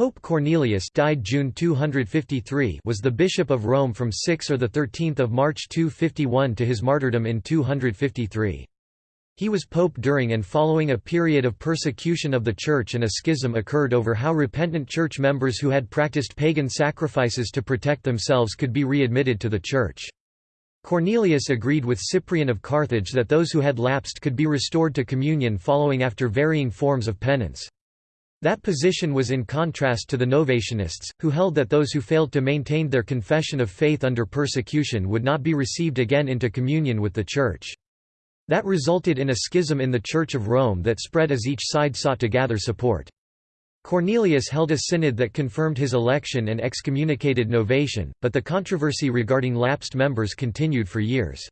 Pope Cornelius died June 253 was the Bishop of Rome from 6 or 13 March 251 to his martyrdom in 253. He was pope during and following a period of persecution of the Church and a schism occurred over how repentant Church members who had practiced pagan sacrifices to protect themselves could be readmitted to the Church. Cornelius agreed with Cyprian of Carthage that those who had lapsed could be restored to communion following after varying forms of penance. That position was in contrast to the Novatianists, who held that those who failed to maintain their confession of faith under persecution would not be received again into communion with the Church. That resulted in a schism in the Church of Rome that spread as each side sought to gather support. Cornelius held a synod that confirmed his election and excommunicated Novatian, but the controversy regarding lapsed members continued for years.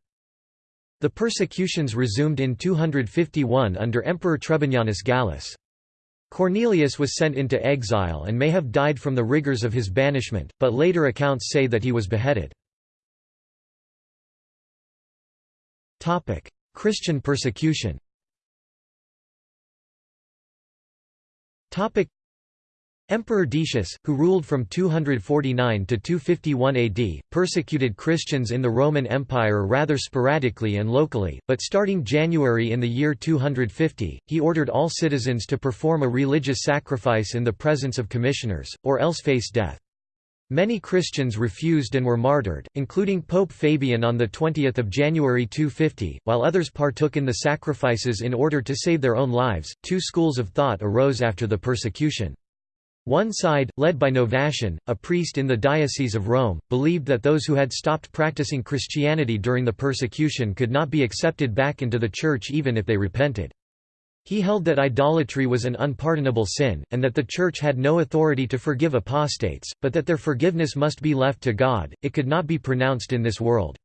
The persecutions resumed in 251 under Emperor Trebonianus Gallus. Cornelius was sent into exile and may have died from the rigors of his banishment, but later accounts say that he was beheaded. Christian persecution Emperor Decius, who ruled from 249 to 251 AD, persecuted Christians in the Roman Empire rather sporadically and locally, but starting January in the year 250, he ordered all citizens to perform a religious sacrifice in the presence of commissioners, or else face death. Many Christians refused and were martyred, including Pope Fabian on 20 January 250, while others partook in the sacrifices in order to save their own lives. Two schools of thought arose after the persecution. One side, led by Novatian, a priest in the Diocese of Rome, believed that those who had stopped practicing Christianity during the persecution could not be accepted back into the Church even if they repented. He held that idolatry was an unpardonable sin, and that the Church had no authority to forgive apostates, but that their forgiveness must be left to God, it could not be pronounced in this world.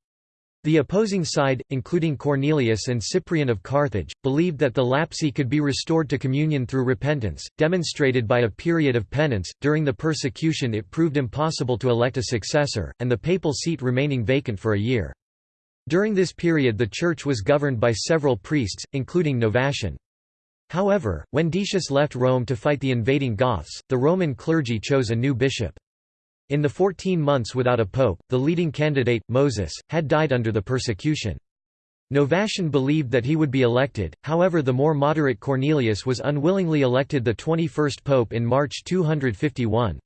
The opposing side, including Cornelius and Cyprian of Carthage, believed that the lapsi could be restored to communion through repentance, demonstrated by a period of penance. During the persecution, it proved impossible to elect a successor, and the papal seat remaining vacant for a year. During this period, the Church was governed by several priests, including Novatian. However, when Decius left Rome to fight the invading Goths, the Roman clergy chose a new bishop. In the 14 months without a pope, the leading candidate, Moses, had died under the persecution. Novatian believed that he would be elected, however the more moderate Cornelius was unwillingly elected the 21st pope in March 251.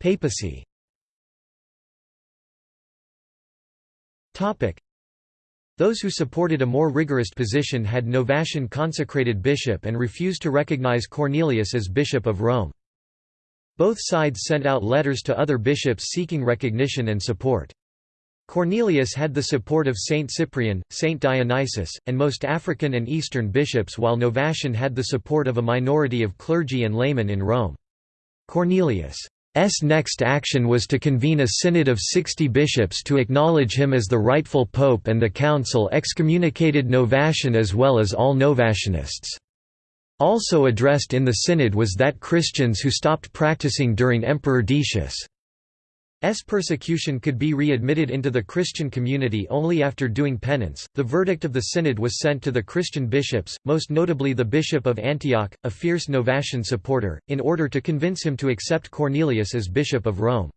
Papacy those who supported a more rigorous position had Novatian consecrated bishop and refused to recognize Cornelius as Bishop of Rome. Both sides sent out letters to other bishops seeking recognition and support. Cornelius had the support of Saint Cyprian, Saint Dionysius, and most African and Eastern bishops while Novatian had the support of a minority of clergy and laymen in Rome. Cornelius' S next action was to convene a synod of 60 bishops to acknowledge him as the rightful pope and the council excommunicated Novatian as well as all Novatianists. Also addressed in the synod was that Christians who stopped practicing during Emperor Decius' S persecution could be readmitted into the Christian community only after doing penance. The verdict of the synod was sent to the Christian bishops, most notably the bishop of Antioch, a fierce Novatian supporter, in order to convince him to accept Cornelius as bishop of Rome.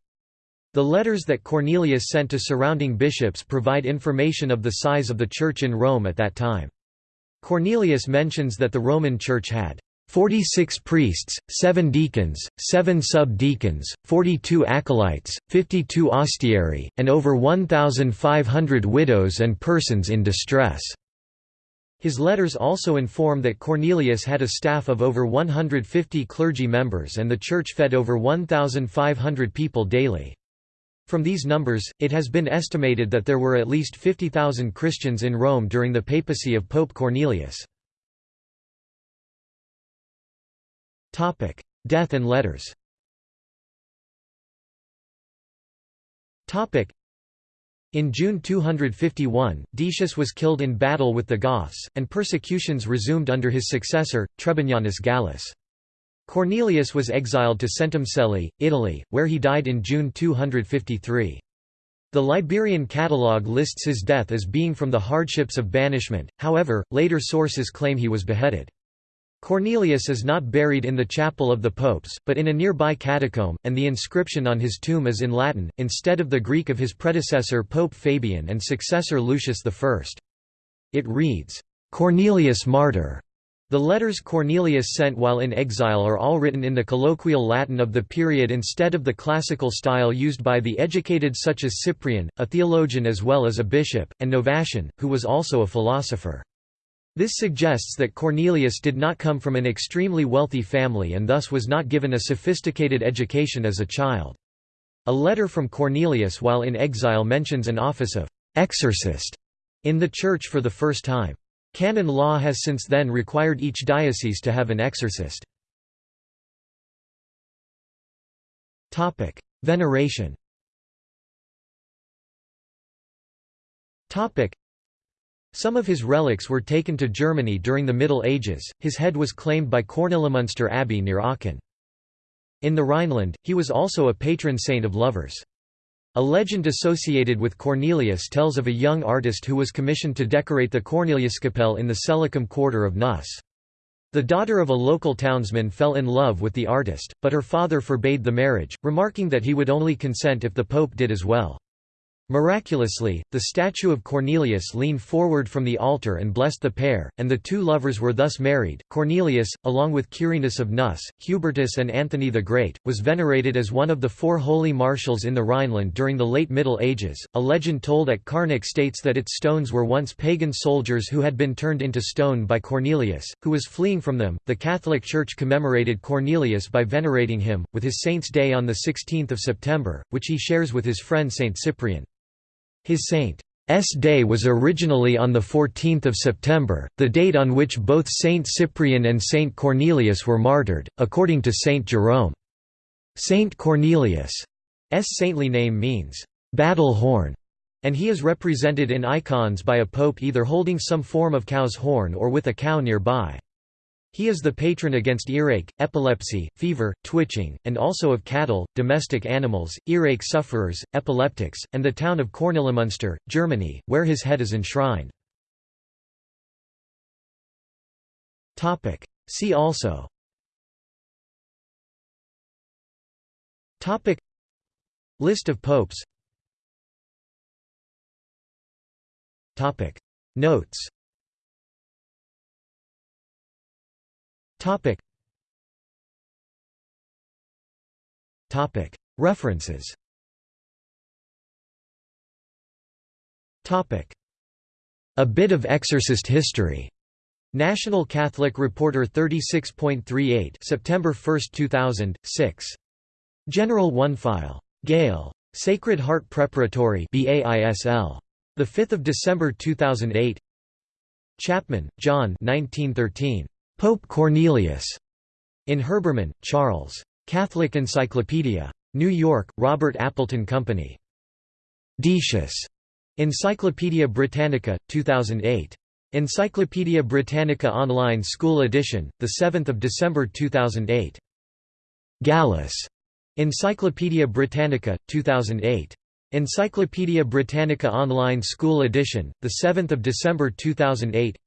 The letters that Cornelius sent to surrounding bishops provide information of the size of the church in Rome at that time. Cornelius mentions that the Roman Church had 46 priests, 7 deacons, 7 sub-deacons, 42 acolytes, 52 ostiarii, and over 1,500 widows and persons in distress." His letters also inform that Cornelius had a staff of over 150 clergy members and the church fed over 1,500 people daily. From these numbers, it has been estimated that there were at least 50,000 Christians in Rome during the papacy of Pope Cornelius. Death and letters Topic: in June 251, Decius was killed in battle with the Goths, and persecutions resumed under his successor, Trebonianus Gallus. Cornelius was exiled to Centumcelli, Italy, where he died in June 253. The Liberian catalogue lists his death as being from the hardships of banishment, however, later sources claim he was beheaded. Cornelius is not buried in the chapel of the popes, but in a nearby catacomb, and the inscription on his tomb is in Latin, instead of the Greek of his predecessor Pope Fabian and successor Lucius I. It reads, "'Cornelius Martyr' The letters Cornelius sent while in exile are all written in the colloquial Latin of the period instead of the classical style used by the educated such as Cyprian, a theologian as well as a bishop, and Novatian, who was also a philosopher. This suggests that Cornelius did not come from an extremely wealthy family and thus was not given a sophisticated education as a child. A letter from Cornelius while in exile mentions an office of «exorcist» in the Church for the first time. Canon law has since then required each diocese to have an exorcist. Veneration some of his relics were taken to Germany during the Middle Ages, his head was claimed by Kornelimünster Abbey near Aachen. In the Rhineland, he was also a patron saint of lovers. A legend associated with Cornelius tells of a young artist who was commissioned to decorate the Corneliuskapelle in the Selikum quarter of Neuss. The daughter of a local townsman fell in love with the artist, but her father forbade the marriage, remarking that he would only consent if the pope did as well. Miraculously, the statue of Cornelius leaned forward from the altar and blessed the pair, and the two lovers were thus married. Cornelius, along with Quirinus of Neuss, Hubertus, and Anthony the Great, was venerated as one of the four holy marshals in the Rhineland during the late Middle Ages. A legend told at Carnac states that its stones were once pagan soldiers who had been turned into stone by Cornelius, who was fleeing from them. The Catholic Church commemorated Cornelius by venerating him, with his Saint's Day on 16 September, which he shares with his friend Saint Cyprian. His Saint's day was originally on 14 September, the date on which both Saint Cyprian and Saint Cornelius were martyred, according to Saint Jerome. Saint Cornelius' saintly name means, "'battle horn' and he is represented in icons by a pope either holding some form of cow's horn or with a cow nearby. He is the patron against earache, epilepsy, fever, twitching, and also of cattle, domestic animals, earache sufferers, epileptics, and the town of Kornelimünster, Germany, where his head is enshrined. See also. Topic. List of popes. Topic. Notes Topic. Topic. References. Topic. A bit of exorcist history. National Catholic Reporter 36.38 September 1, 2000, 6. General One File. Gale. Sacred Heart Preparatory BAISL. 5 December 2008 Chapman, John 1913. Pope Cornelius. In Herbermann, Charles. Catholic Encyclopedia. New York, Robert Appleton Company. Decius. Encyclopædia Britannica, 2008. Encyclopædia Britannica Online School Edition, 7 December 2008. Gallus. Encyclopædia Britannica, 2008. Encyclopædia Britannica Online School Edition, 7 December 2008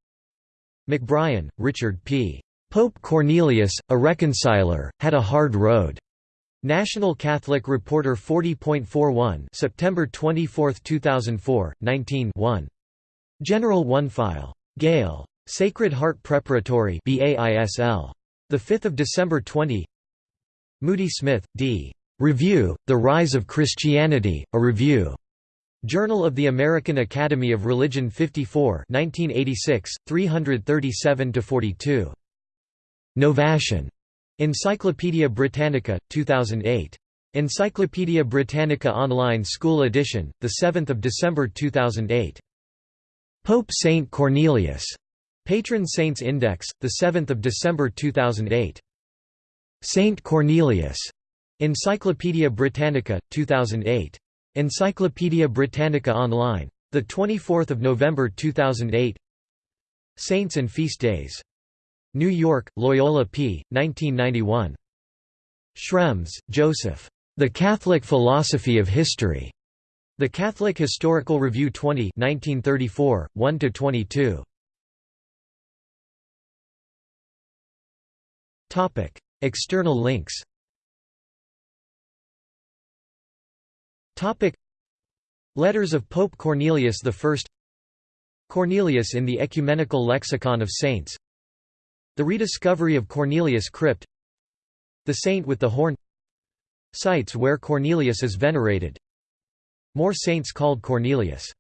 McBrien, Richard P. Pope Cornelius, a reconciler, had a hard road. National Catholic Reporter 40.41 September 24, 2004, 19 1. General One File. Gale. Sacred Heart Preparatory BAISL. 5 December 20 Moody Smith, D. Review, The Rise of Christianity, a Review. Journal of the American Academy of Religion 54 1986, 337–42. Novatian. Encyclopædia Britannica, 2008. Encyclopædia Britannica Online School Edition, 7 December 2008. Pope Saint Cornelius. Patron Saints Index, 7 December 2008. Saint Cornelius. Encyclopædia Britannica, 2008. Encyclopædia Britannica Online. 24 November 2008 Saints and Feast Days. New York, Loyola P. 1991. Schrems, Joseph. The Catholic Philosophy of History. The Catholic Historical Review 20 1934, 1–22. External links Letters of Pope Cornelius I Cornelius in the Ecumenical Lexicon of Saints. The rediscovery of Cornelius crypt. The Saint with the Horn. Sites where Cornelius is venerated. More saints called Cornelius